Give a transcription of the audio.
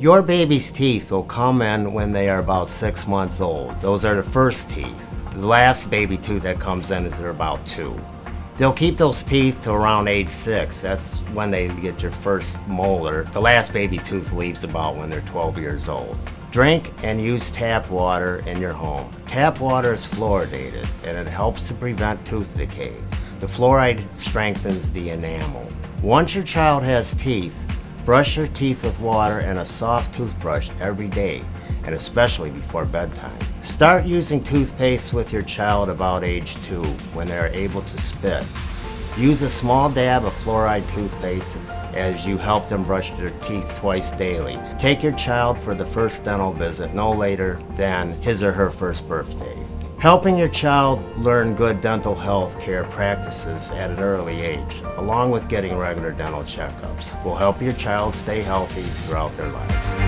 Your baby's teeth will come in when they are about six months old. Those are the first teeth. The last baby tooth that comes in is they're about two. They'll keep those teeth till around age six. That's when they get your first molar. The last baby tooth leaves about when they're 12 years old. Drink and use tap water in your home. Tap water is fluoridated and it helps to prevent tooth decay. The fluoride strengthens the enamel. Once your child has teeth, brush your teeth with water and a soft toothbrush every day, and especially before bedtime. Start using toothpaste with your child about age two when they are able to spit. Use a small dab of fluoride toothpaste as you help them brush their teeth twice daily. Take your child for the first dental visit no later than his or her first birthday. Helping your child learn good dental health care practices at an early age, along with getting regular dental checkups, will help your child stay healthy throughout their lives.